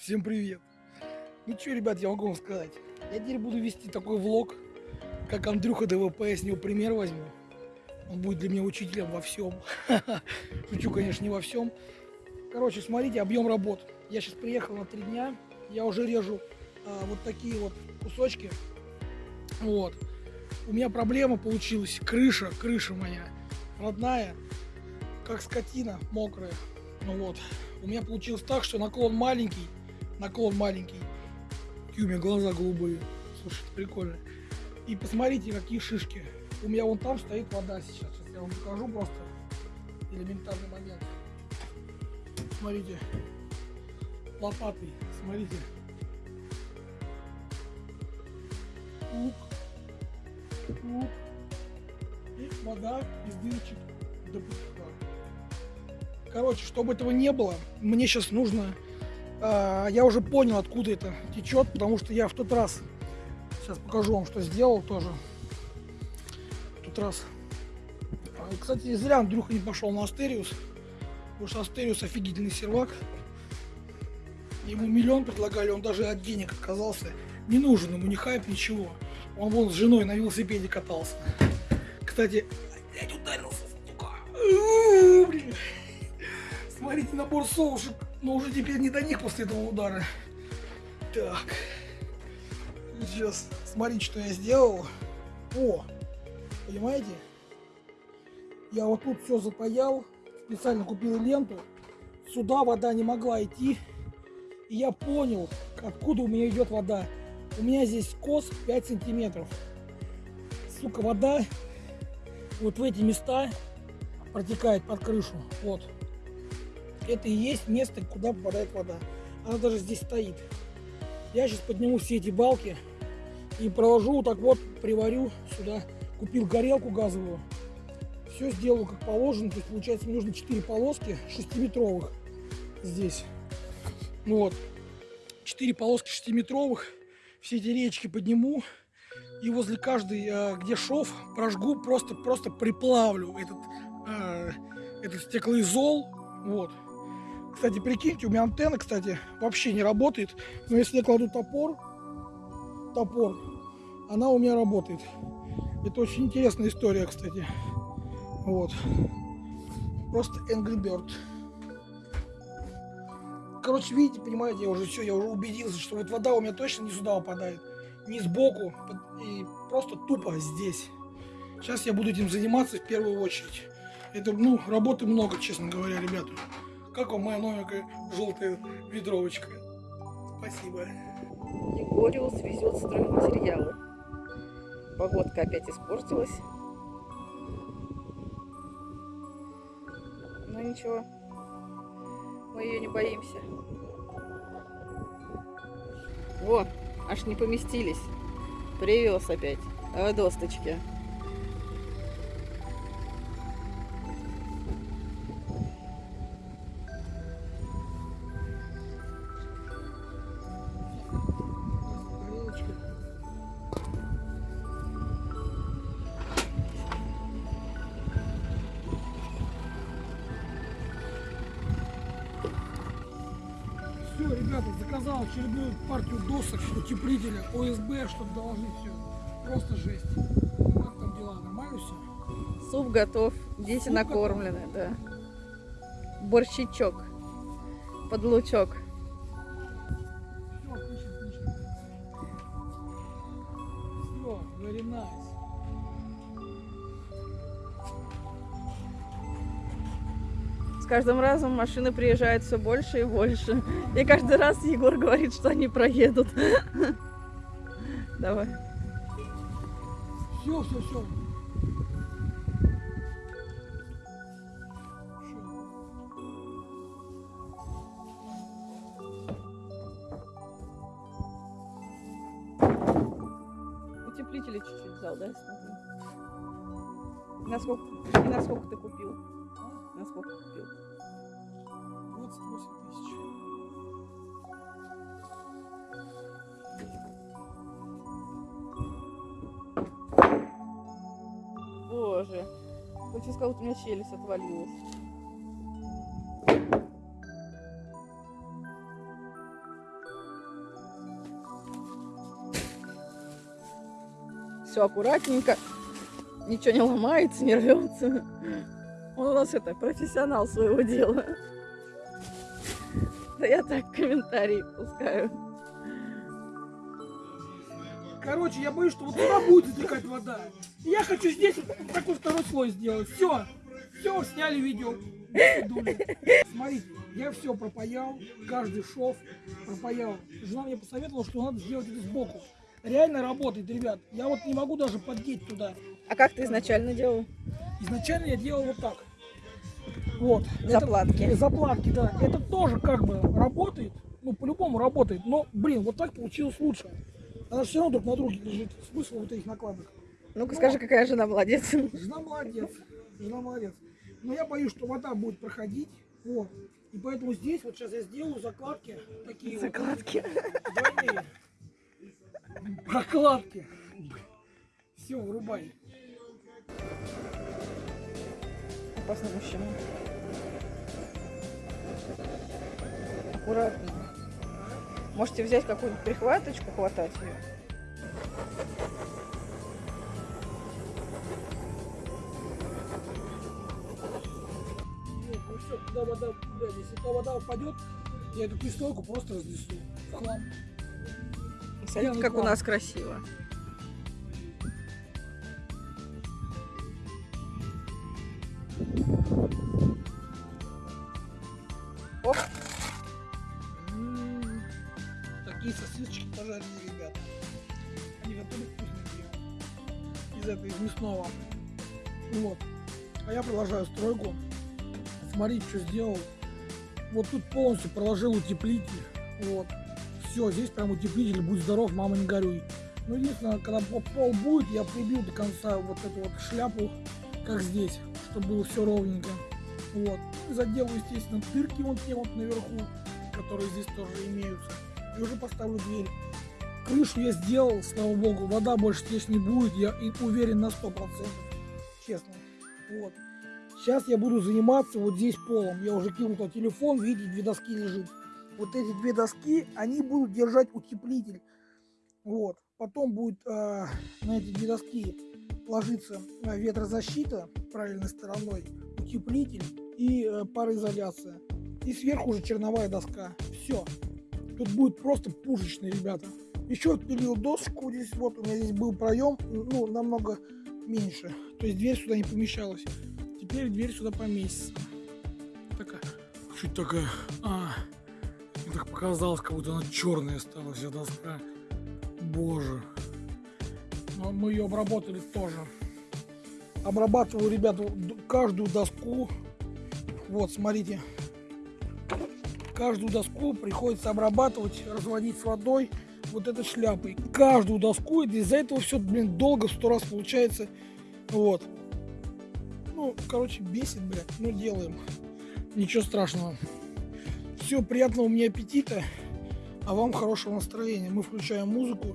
Всем привет! Ну что, ребят, я могу вам сказать. Я теперь буду вести такой влог, как Андрюха ДВП, я с него пример возьму. Он будет для меня учителем во всем. Шучу, конечно, не во всем. Короче, смотрите, объем работ. Я сейчас приехал на три дня, я уже режу а, вот такие вот кусочки. Вот. У меня проблема получилась. Крыша, крыша моя родная, как скотина мокрая. Ну вот. У меня получилось так, что наклон маленький, наклон маленький. Какие у меня глаза голубые. Слушай, это прикольно. И посмотрите, какие шишки. У меня вон там стоит вода сейчас. Сейчас я вам покажу просто элементарный момент. Смотрите. Лопатой. Смотрите. Ук. Ук. И вода из дырочек до пучка. Короче, чтобы этого не было, мне сейчас нужно... Э, я уже понял, откуда это течет, потому что я в тот раз... Сейчас покажу вам, что сделал тоже. В тот раз. А, кстати, зря Андрюха не пошел на Астериус. Потому что Астериус офигительный сервак. Ему миллион предлагали, он даже от денег отказался. Не нужен ему ни хайп, ничего. Он вон с женой на велосипеде катался. Кстати, блядь, ударился, сука. Смотрите, набор соушек. Но уже теперь не до них после этого удара. Так. Сейчас смотрите, что я сделал. О, понимаете? Я вот тут все запаял. Специально купил ленту. Сюда вода не могла идти. И я понял, откуда у меня идет вода. У меня здесь скос 5 сантиметров. Сука, вода вот в эти места протекает под крышу. Вот это и есть место, куда попадает вода. Она даже здесь стоит. Я сейчас подниму все эти балки и проложу вот так вот, приварю сюда. Купил горелку газовую. Все сделаю как положено. То есть получается мне нужно 4 полоски 6-метровых здесь. Ну вот. 4 полоски 6-метровых. Все эти речки подниму. И возле каждой, э, где шов, прожгу, просто, просто приплавлю этот, э, этот стеклоизол. Вот. Кстати, прикиньте, у меня антенна, кстати, вообще не работает. Но если я кладу топор, топор, она у меня работает. Это очень интересная история, кстати. Вот. Просто Angry Bird. Короче, видите, понимаете, я уже все, я уже убедился, что вот вода у меня точно не сюда упадает. Не сбоку, и просто тупо здесь. Сейчас я буду этим заниматься в первую очередь. Это, ну, работы много, честно говоря, ребята. Как вам моя новенькая желтая ведровочка? Спасибо. Егориус везет стройматериалы. Погодка опять испортилась. Но ну, ничего, мы ее не боимся. Во, аж не поместились. Привез опять. А досточки. Очередную партию досок, утеплителя, ОСБ, чтобы доложить все. Просто жесть. Как там дела? Нормально все? Суп готов, дети Суп накормлены, готов? да. Борщичок, под лучок. Все, отлично, отлично. Все, very nice. Каждым разом машины приезжают все больше и больше. И каждый раз Егор говорит, что они проедут. Давай. Все, все, все. Утеплители чуть-чуть взял, да, смотри. Насколько, и насколько ты купил? На сколько купил? Я сейчас как будто у меня челюсть отвалилась. Все аккуратненько. Ничего не ломается, не рвется. Он у нас это, профессионал своего дела. Да я так комментарии пускаю. Короче, я боюсь, что вот туда будет затекать вода. Я хочу здесь вот такой второй слой сделать. Все. Все, сняли видео. Смотрите, я все пропаял, каждый шов пропаял. Жена мне посоветовала, что надо сделать это сбоку. Реально работает, ребят. Я вот не могу даже поддеть туда. А как ты изначально делал? Изначально я делал вот так. Вот. Заплатки. Это, заплатки, да. Это тоже как бы работает. Ну, по-любому работает. Но, блин, вот так получилось лучше. Она все равно друг на друге лежит. Смысл вот этих накладок. Ну-ка Ну. скажи, какая жена молодец. Жена молодец. Жена молодец. Но я боюсь, что вода будет проходить. Вот. И поэтому здесь вот сейчас я сделаю закладки. Такие вот. Закладки. Двойные. Прокладки. Все, вырубай. Опасный мужчина. Аккуратнее. Можете взять какую-нибудь прихваточку, хватать ее. Туда вода, блядь, если туда вода упадет, я эту пристройку просто разнесу в хлам. Смотрите, как у класс. нас красиво. Оп. М, Такие сосисочки пожаренные, ребята. Они готовы вкусненькие. Из этого, из мясного. Вот. А я продолжаю стройку. Смотрите, что сделал. Вот тут полностью проложил утеплитель. Вот. Все, здесь прям утеплитель. Будь здоров, мама, не горюй. Ну, единственное, когда по- пол будет, я прибью до конца вот эту вот шляпу, как здесь, чтобы было все ровненько. Вот. И заделаю, естественно, дырки вот те вот наверху, которые здесь тоже имеются. И уже поставлю дверь. Крышу я сделал, слава богу, вода больше здесь не будет, я и уверен на 100%. Честно. Вот. Сейчас я буду заниматься вот здесь полом. Я уже кинул туда телефон, видите, две доски лежит. Вот эти две доски, они будут держать утеплитель. Вот. Потом будет э, на эти две доски ложиться э, ветрозащита правильной стороной, утеплитель и э, пароизоляция. И сверху уже черновая доска. Все. Тут будет просто пушечный, ребята. Еще отпилил доску здесь, вот у меня здесь был проем, ну, намного меньше. То есть дверь сюда не помещалась. Теперь дверь сюда поместится. Такая, чуть такая, а, мне так показалось, как будто она черная стала вся доска. Боже. Но мы ее обработали тоже. Обрабатываю, ребята, каждую доску. Вот, смотрите. Каждую доску приходится обрабатывать, разводить с водой вот этой шляпой. Каждую доску, из-за этого все, блин, долго, сто раз получается. Вот. Ну, короче, бесит, блядь. Ну, делаем. Ничего страшного. Все, приятного мне аппетита. А вам хорошего настроения. Мы включаем музыку.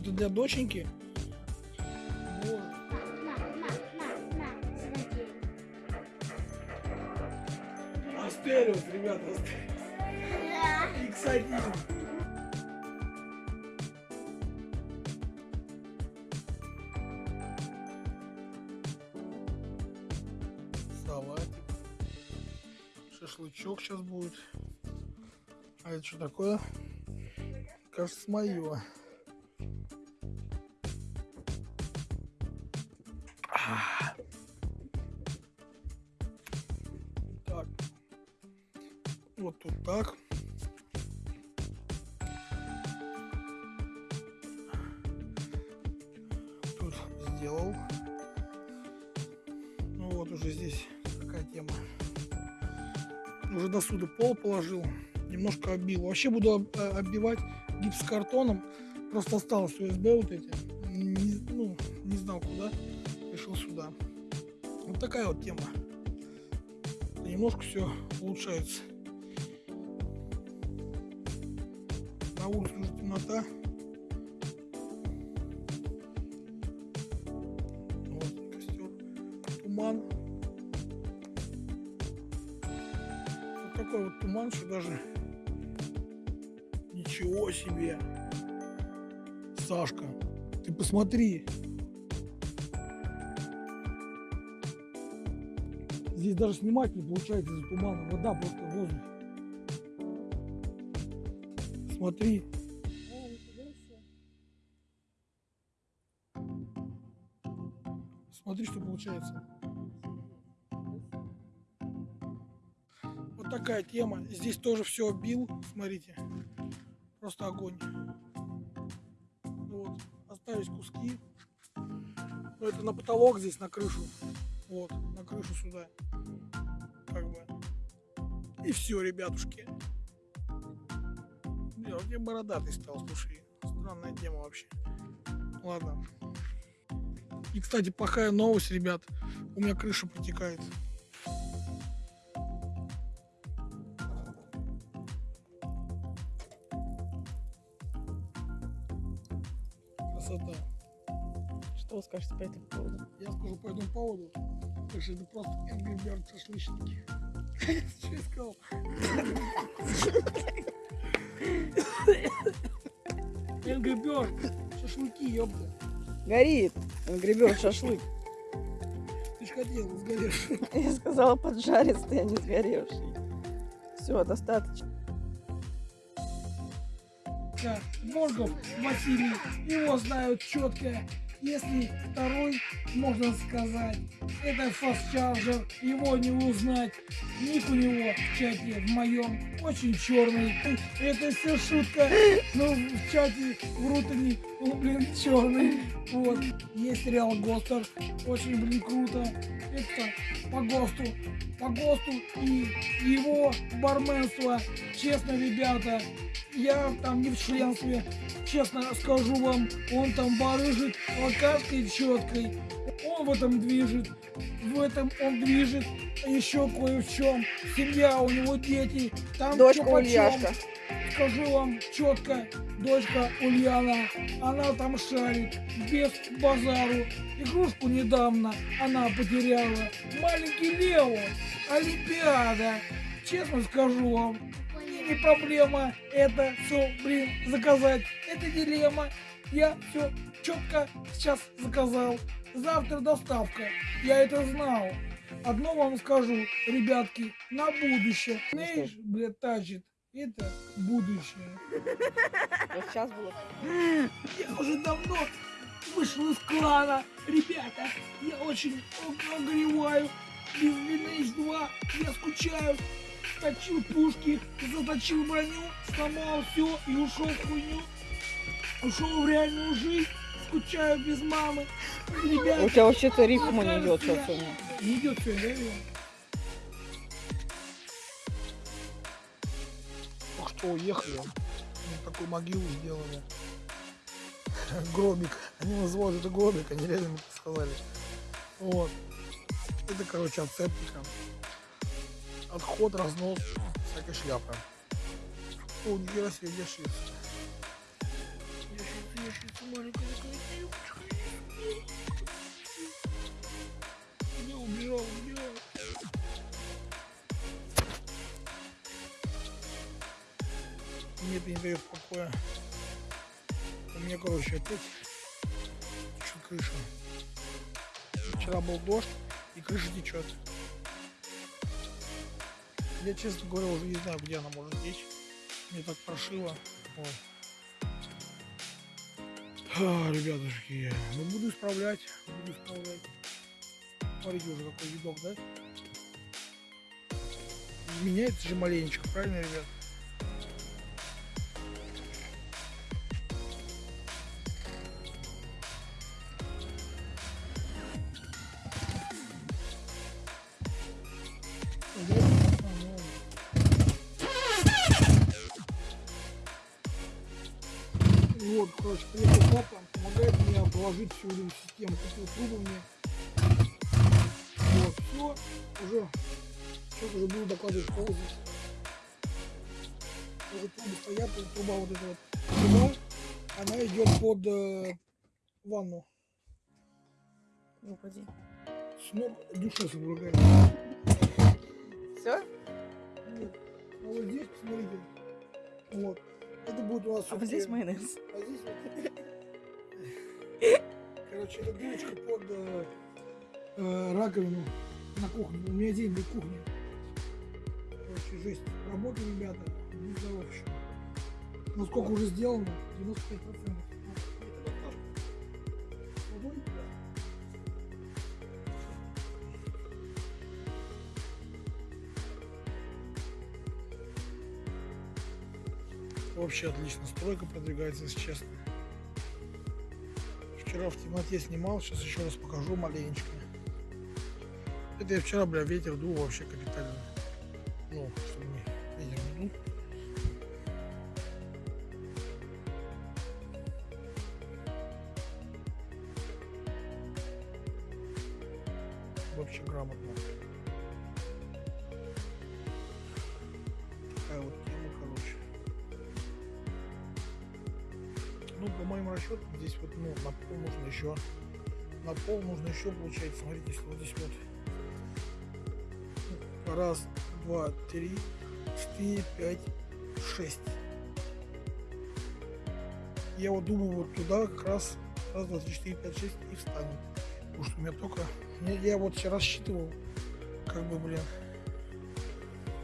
Это для доченьки. Вот. Астериус, ребята, X1. Салатик. Шашлычок сейчас будет. А это что такое? Кажется, мое. Так. Вот тут так. Тема. Уже до сюда пол положил. Немножко оббил. Вообще буду э, оббивать гипсокартоном. Просто осталось УСБ вот эти. Не, ну, не знал куда. Решил сюда. Вот такая вот тема. Немножко все улучшается. На улице уже темнота. вот туман, что даже... Ничего себе! Сашка, ты посмотри! Здесь даже снимать не получается из-за тумана. Вода просто воздух. Смотри. Смотри, что получается. Такая тема. Здесь тоже все бил. Смотрите. Просто огонь. Вот. Остались куски. Но это на потолок здесь, на крышу. Вот, на крышу сюда. Как бы. И все, ребятушки. Бля, я бородатый стал, слушай. Странная тема вообще. Ладно. И, кстати, плохая новость, ребят. У меня крыша протекает. Что вы скажете по этому поводу? Я скажу по этому поводу, что это просто Angry Bird шашлычники. Что я сказал? Angry Bird шашлыки, ёпта. Горит. Гребет шашлык. Ты ж хотел, сгоришь. Я сказала поджаристый, а не сгоревший. Все, достаточно. Да, Моргов Василий, его знают четко. Если второй, можно сказать, это фастчарджер, его не узнать. Ник у него в чате, в моем, очень черный. Это все шутка, но в чате врут они, он, блин, черный. Вот. Есть Реал Гостер, очень, блин, круто. Это по ГОСТу, по ГОСТу и его барменство. Честно, ребята, я там не в членстве, честно скажу вам, он там барыжит локаской четкой, он в этом движет, в этом он движет, а еще кое в чем, семья у него дети, там Дочка. Ульяшка. Скажу вам четко, дочка Ульяна, она там шарит, без базару. Игрушку недавно она потеряла. Маленький Лео, Олимпиада. Честно скажу вам, не проблема это все, блин, заказать. Это дилемма. Я все четко сейчас заказал. Завтра доставка. Я это знал. Одно вам скажу, ребятки, на будущее. Знаешь, блядь, тачит. Это будущее. Вот сейчас было. Я уже давно вышел из клана. Ребята, я очень огреваю. Без Lineage 2 я скучаю. Точил пушки, заточил броню, сломал все и ушел в хуйню. Ушел в реальную жизнь. Скучаю без мамы. Ребята, У тебя вообще-то рифма не идет сейчас сегодня. не идет все, да? Только что уехали. Мне такую могилу сделали. Гробик. Они называют это гробик, они реально мне сказали. Вот. Это, короче, от септика. Отход, разнос, всякая шляпа. О, нихера себе, ящица. Ящица, ящица, маленькая это не дает покоя. У меня, короче, опять течет крыша. Вчера был дождь, и крыша течет. Я, честно говоря, уже не знаю, где она может течь. Мне так прошило. А, ребятушки, ну буду исправлять, буду исправлять. Смотрите уже какой видок, да? Меняется же маленечко, правильно, ребят? Вот, короче, приехал папа, помогает мне положить всю эту систему, купил трубы мне. Вот, все, уже, сейчас уже буду докладывать ползать. Уже трубы стоят, труба вот эта вот труба, она идет под э, ванну. Ну, поди. С ног душа содрогает. Все? Вот. А вот здесь, посмотрите, вот, это будет у нас А вот здесь майонез. А здесь вот... Короче, это дырочка под э, э, раковину. на кухне. У меня день для кухни. Короче, жесть. Работа, ребята, не здоров еще. Ну сколько уже сделано? 95%. Вообще отлично. Стройка продвигается, если честно. Вчера в темноте снимал, сейчас еще раз покажу маленечко. Это я вчера, бля, ветер дул вообще капитально. Ну, чтобы пол нужно еще, на пол нужно еще, получается, смотрите, если вот здесь вот раз, два, три, четыре, пять, шесть. Я вот думаю, вот туда как раз раз, два, три, четыре, пять, шесть и встанет. Потому что у меня только... Я, я вот сейчас рассчитывал, как бы, блин,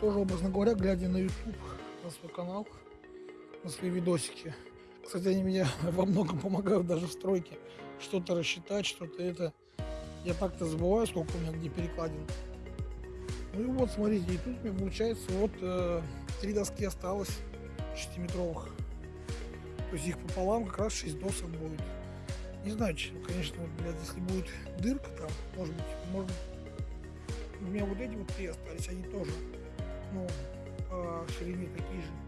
тоже, образно говоря, глядя на YouTube, на свой канал, на свои видосики. Кстати, они меня во многом помогают даже в стройке. Что-то рассчитать, что-то это. Я так-то забываю, сколько у меня где перекладин. Ну и вот, смотрите, и тут меня получается вот э, три доски осталось 6-метровых. То есть их пополам как раз 6 досок будет. Не знаю, честно, конечно, вот, блядь, если будет дырка там, может быть, может у меня вот эти вот три остались, они тоже, ну, по ширине такие же.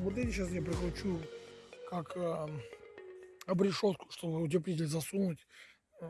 Вот эти сейчас я прикручу как э, обрешетку, чтобы утеплитель засунуть. Э,